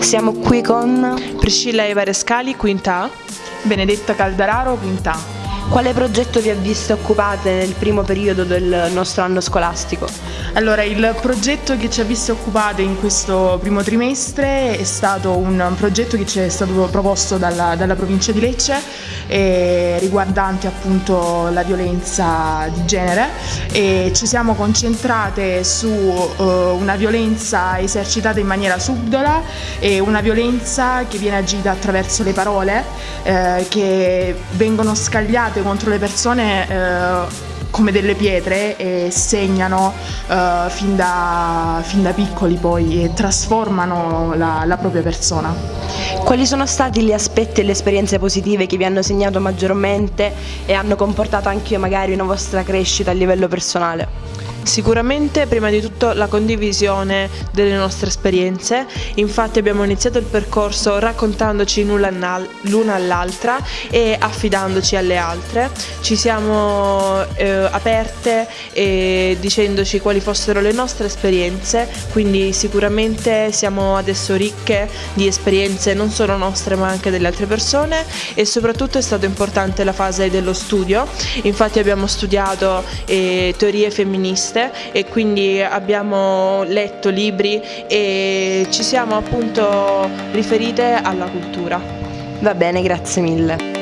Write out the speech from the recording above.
Siamo qui con Priscilla Eva Rescali, quinta A. Benedetta Caldararo, quinta A. Quale progetto vi ha visto occupate nel primo periodo del nostro anno scolastico? Allora, il progetto che ci ha visto occupate in questo primo trimestre è stato un progetto che ci è stato proposto dalla, dalla provincia di Lecce eh, riguardante appunto la violenza di genere e ci siamo concentrate su eh, una violenza esercitata in maniera subdola e una violenza che viene agita attraverso le parole eh, che vengono scagliate contro le persone eh, come delle pietre e segnano uh, fin, da, fin, da, piccoli poi e trasformano la, la, propria persona. Quali sono stati gli aspetti e le esperienze positive che vi hanno segnato maggiormente e hanno comportato anche magari una vostra crescita a livello personale? Sicuramente prima di tutto la condivisione delle nostre esperienze, infatti abbiamo iniziato il percorso raccontandoci l'una all'altra e affidandoci alle altre, ci siamo eh, aperte e dicendoci quali fossero le nostre esperienze, quindi sicuramente siamo adesso ricche di esperienze non solo nostre ma anche delle altre persone. E soprattutto è stata importante la fase dello studio, infatti abbiamo studiato eh, teorie femministe giornaliste e quindi abbiamo letto libri e ci siamo appunto riferite alla cultura. Va bene, grazie mille.